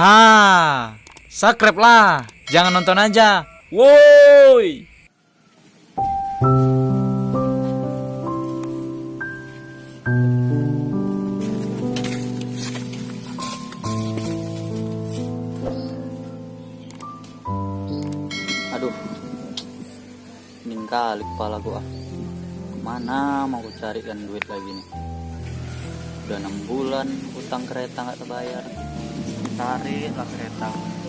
Ha, subscribe lah. Jangan nonton aja. Woi. Aduh, Min kali kepala gua. Mana mau carikan duit lagi nih? Udah enam bulan utang kereta nggak terbayar. Tarik lah kereta.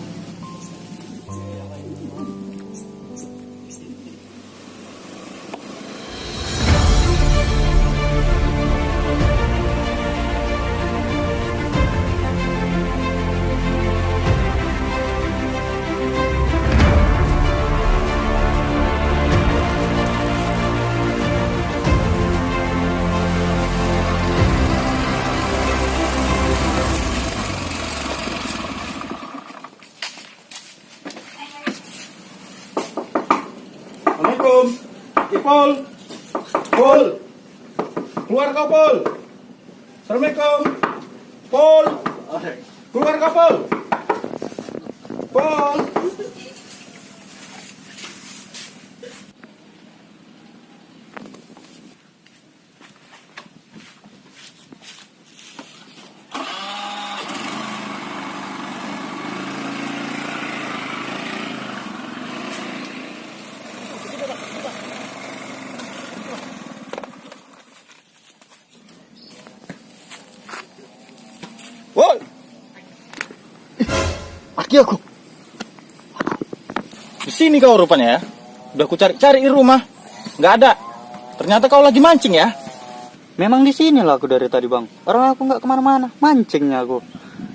Kau, Pol. Assalamualaikum. Pol. Keluar kau. Pol. Pol. Aki aku. Di sini kau rupanya ya. Udah ku cari-cari di rumah. Nggak ada. Ternyata kau lagi mancing ya. Memang di sini lah aku dari tadi bang. Orang aku nggak ke mana-mana, mancingnya aku.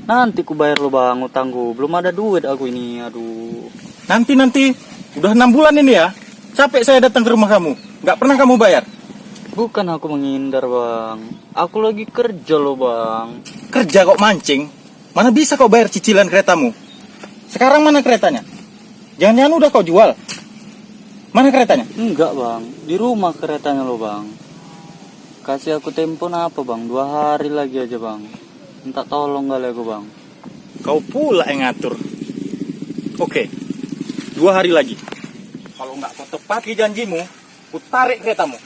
Nanti ku bayar lo bang utangku. Belum ada duit aku ini, aduh. Nanti nanti. Udah enam bulan ini ya. Capek saya datang ke rumah kamu. Nggak pernah kamu bayar. Bukan aku menghindar bang. Aku lagi kerja loh bang. Kerja kok mancing. Mana bisa kau bayar cicilan keretamu? Sekarang mana keretanya? Jangan-jangan udah kau jual. Mana keretanya? Enggak bang, di rumah keretanya lo bang. Kasih aku tempo apa bang? Dua hari lagi aja bang. Minta tolong kali aku bang. Kau pula yang ngatur. Oke, dua hari lagi. Kalau nggak kau tepati janjimu, ku tarik keretamu.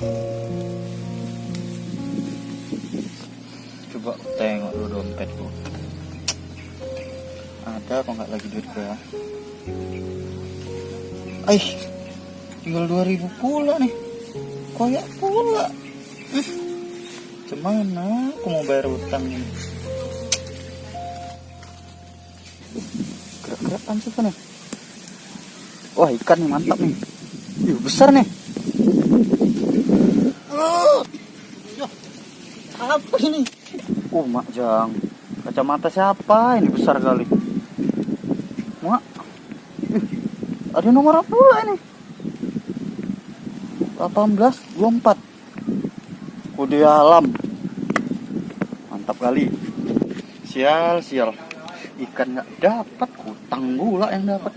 Coba tengok dulu dompetku. Ada apa nggak lagi duit gue ya? Aih, tinggal 2000 pula nih. Koyak pula. Hmm. Gimana aku mau bayar utang ini? Gerak-gerak kan ya? Wah ikan nih mantap nih. Ih, besar nih. Apa ini? Oh, mak jang. Kacamata siapa? Ini besar kali. Mak. Ih, ada nomor apa pula ini? 18 24. Kode alam. Mantap kali. Sial, sial. Ikan nggak dapat, utang gula yang dapat.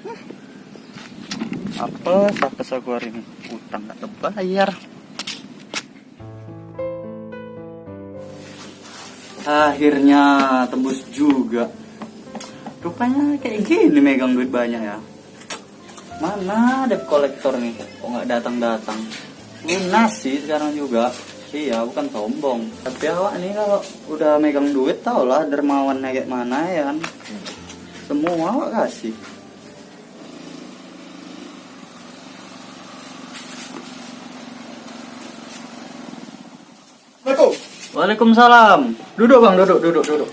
Apa apa aku hari ini? Utang nggak terbayar. Akhirnya tembus juga. Rupanya kayak gini megang duit banyak ya. Mana debt kolektor nih? Kok nggak datang-datang? Lunas sih sekarang juga. Iya, bukan sombong. Tapi awak nih kalau udah megang duit tau lah dermawan kayak mana ya kan. Semua awak kasih. Assalamualaikum. Waalaikumsalam. Duduk bang, duduk, duduk, duduk.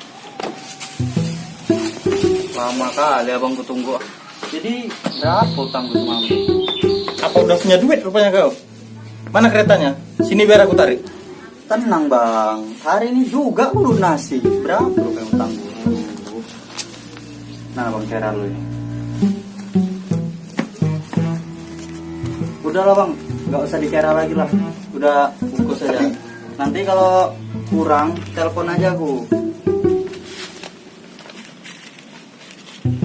Lama kali abang ku tunggu. Jadi berapa utang gue semalam? Apa udah punya duit rupanya kau? Mana keretanya? Sini biar aku tarik. Tenang bang, hari ini juga aku lunasi. Berapa yang utang gue? Nah bang kira lu ini. Udah lah bang, nggak usah dikira lagi lah. Udah bungkus aja. Nanti kalau kurang, telepon aja aku.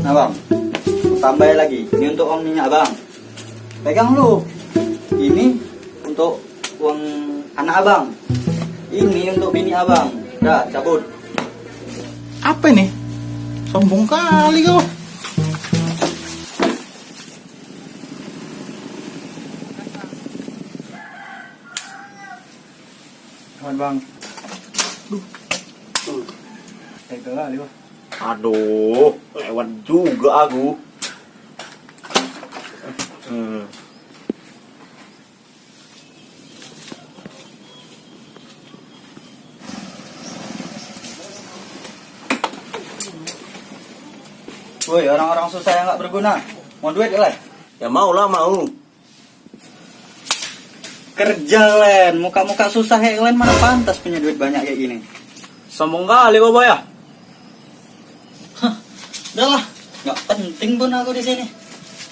Nah bang, tambah lagi. Ini untuk uang minyak bang. Pegang lu. Ini untuk uang anak abang. Ini untuk bini abang. Dah, cabut. Apa ini? Sombong kali kau. Kawan bang. Kali. Aduh, lewat juga aku. Hmm. Woi, orang-orang susah yang nggak berguna. Mau duit lah. Ya mau lah mau. Kerja Len, muka-muka susah kayak Len mana pantas punya duit banyak kayak gini. Sombong kali kau ya. Udah lah, nggak penting pun aku di sini.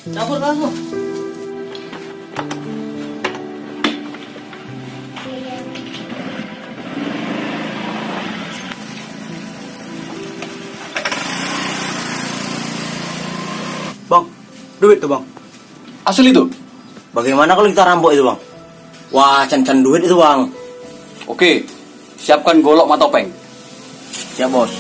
Cabut lah aku. Bang, duit tuh bang. Asli itu? Bagaimana kalau kita rampok itu bang? Wah, can-can duit itu bang. Oke, siapkan golok matopeng. Siap bos.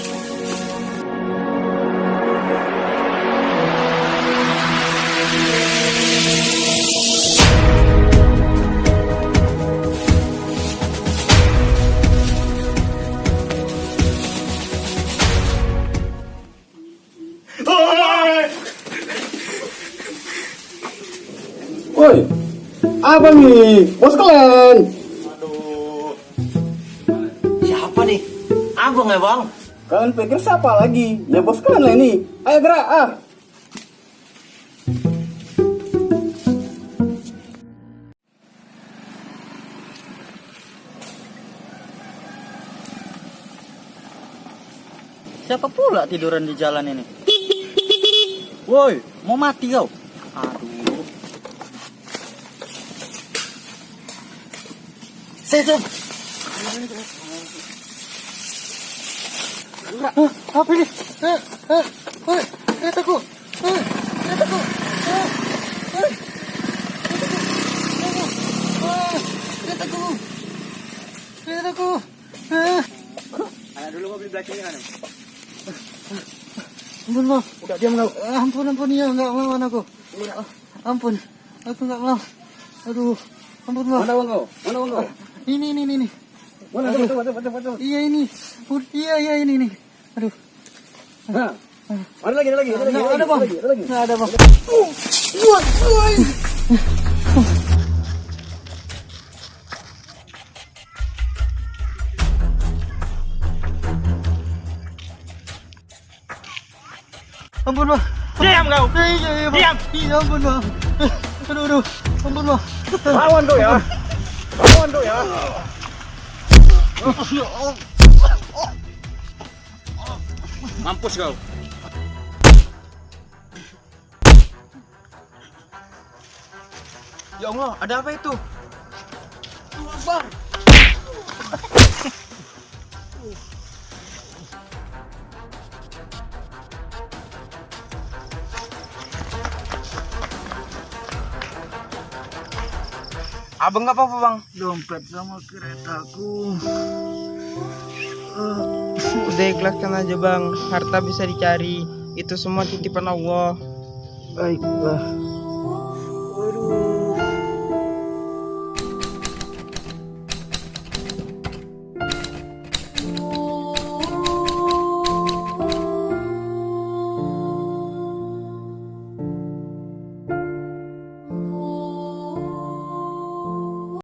Woi, apa nih? Bos kalian? Siapa nih? Abang ya bang. Kalian pikir siapa lagi? Ya bos kalian lah ini. Ayo gerak ah. Siapa pula tiduran di jalan ini? Woi, mau mati kau? Sejam. Apa ini? Eh, eh, keretaku. Eh, Keretaku. Eh, eh, Keretaku. Keretaku. Eh. Ayo dulu mobil belakangnya kan. Ampun, Bang. Udah diam kau. Ampun, ampun ya, enggak melawan aku. Ampun, aku enggak mau. Aduh, ampun, Bang. Mana uang kau? Mana uang kau? Ini, ini, ini, ini. Iya ini. Iya, iya ini, ini. Aduh. Ada lagi, ada lagi, ada lagi. Ada, Bang. Ada lagi, ada lagi. Nggak ada, Bang. Ampun, Bang. Diam kau. Iya, iya. Diam. Iya, ampun, Bang. Aduh, aduh. Ampun, Bang. Lawan kau ya. Ya. Mampus kau. Ya Allah, ada apa itu? Abang nggak apa-apa bang? Dompet sama keretaku. Eh, udah ikhlaskan aja bang, harta bisa dicari. Itu semua titipan Allah. Baiklah. Waduh.